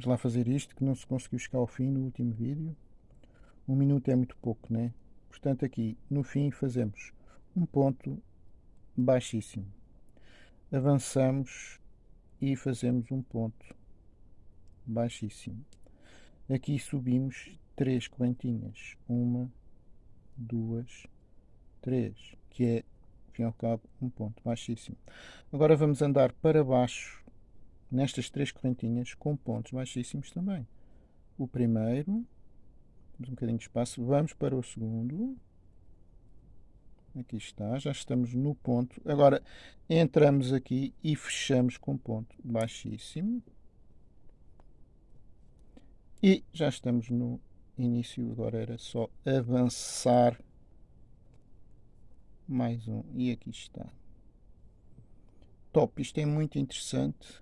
Vamos lá fazer isto, que não se conseguiu chegar ao fim no último vídeo. Um minuto é muito pouco, né? Portanto, aqui no fim fazemos um ponto baixíssimo. Avançamos e fazemos um ponto baixíssimo. Aqui subimos três correntinhas. Uma, duas, três, que é, ao fim e ao cabo, um ponto baixíssimo. Agora vamos andar para baixo nestas três correntinhas com pontos baixíssimos também. O primeiro, um bocadinho de espaço, vamos para o segundo, aqui está, já estamos no ponto. Agora entramos aqui e fechamos com ponto baixíssimo. E já estamos no início, agora era só avançar mais um, e aqui está. Top, isto é muito interessante